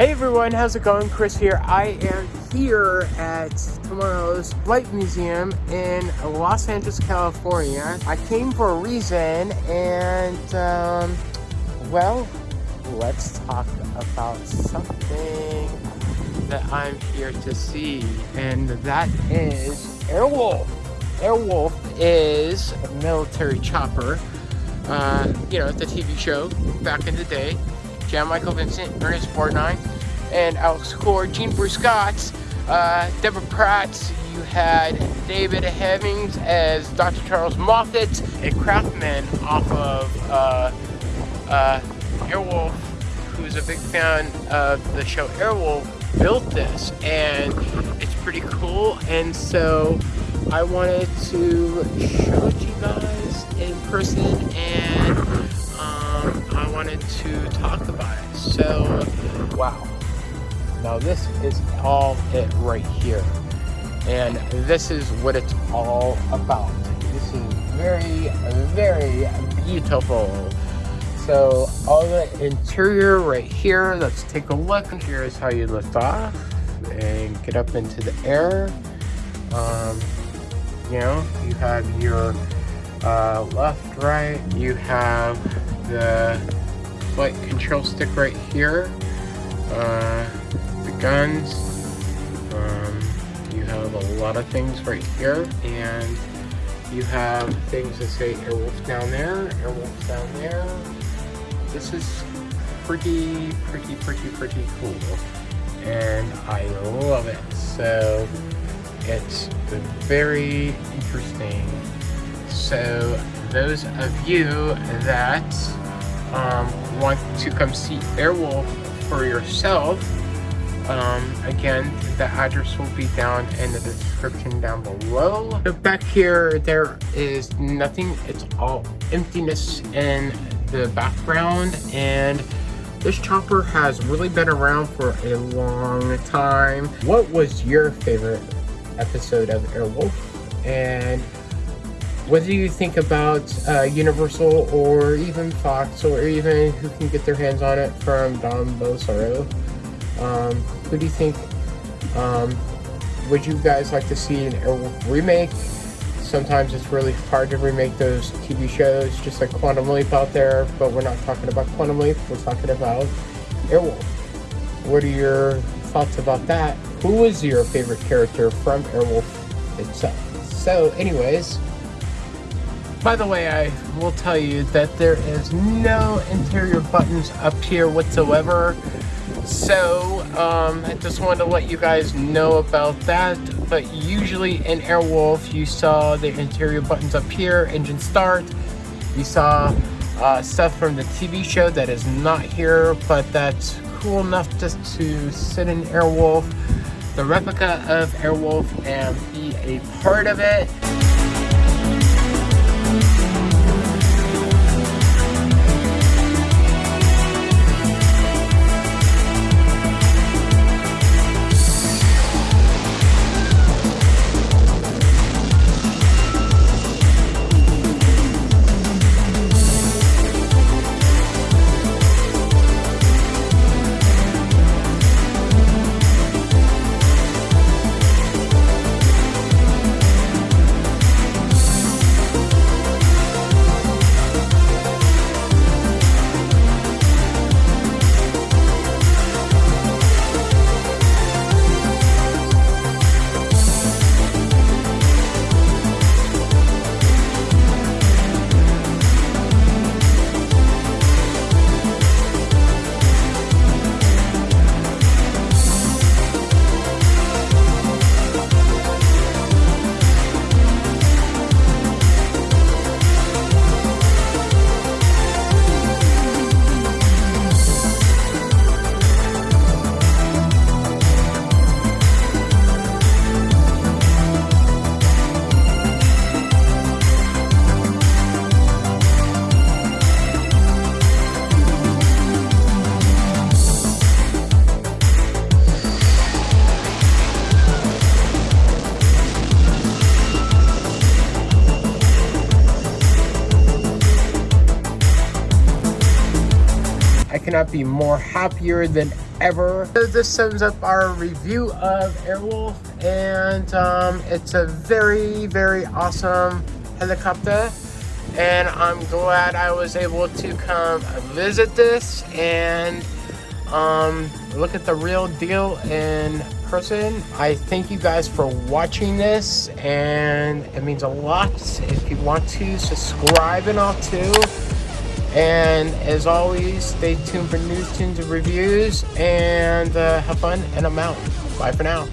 Hey everyone, how's it going? Chris here. I am here at tomorrow's Flight Museum in Los Angeles, California. I came for a reason and, um, well, let's talk about something that I'm here to see, and that is Airwolf. Airwolf is a military chopper, uh, you know, the TV show back in the day. Jan Michael Vincent, Ernest Borgnine, and Alex Cord, Jean Bruce Scott, uh, Deborah Pratt. You had David Hemmings as Dr. Charles Moffet, a craftsman off of uh, uh, Airwolf, who's a big fan of the show Airwolf, built this, and it's pretty cool. And so I wanted to show it to you guys in person, and um, I wanted to talk about. So, wow. Now this is all it right here. And this is what it's all about. This is very, very beautiful. So all the interior right here, let's take a look. Here's how you lift off and get up into the air. Um, you know, you have your uh, left, right, you have flight control stick right here, uh, the guns, um, you have a lot of things right here, and you have things that say Airwolf down there, Airwolf down there. This is pretty, pretty, pretty, pretty cool, and I love it. So it's very interesting. So those of you that um, want to come see Airwolf for yourself, um, again, the address will be down in the description down below. So back here, there is nothing. It's all emptiness in the background and this chopper has really been around for a long time. What was your favorite episode of Airwolf? And what do you think about uh, Universal or even Fox or even who can get their hands on it from Don Bellisario? Um, who do you think um, would you guys like to see an Airwolf remake? Sometimes it's really hard to remake those TV shows, just like Quantum Leap out there, but we're not talking about Quantum Leap, we're talking about Airwolf. What are your thoughts about that? Who is your favorite character from Airwolf itself? So, anyways, by the way, I will tell you that there is no interior buttons up here whatsoever. So, um, I just wanted to let you guys know about that. But usually in Airwolf, you saw the interior buttons up here, engine start. You saw uh, stuff from the TV show that is not here, but that's cool enough just to sit in Airwolf, the replica of Airwolf, and be a part of it. Cannot be more happier than ever. So this sums up our review of Airwolf and um, it's a very, very awesome helicopter and I'm glad I was able to come visit this and um, look at the real deal in person. I thank you guys for watching this and it means a lot. If you want to subscribe and all too. And as always, stay tuned for news, tunes, and reviews and uh, have fun and I'm out. Bye for now.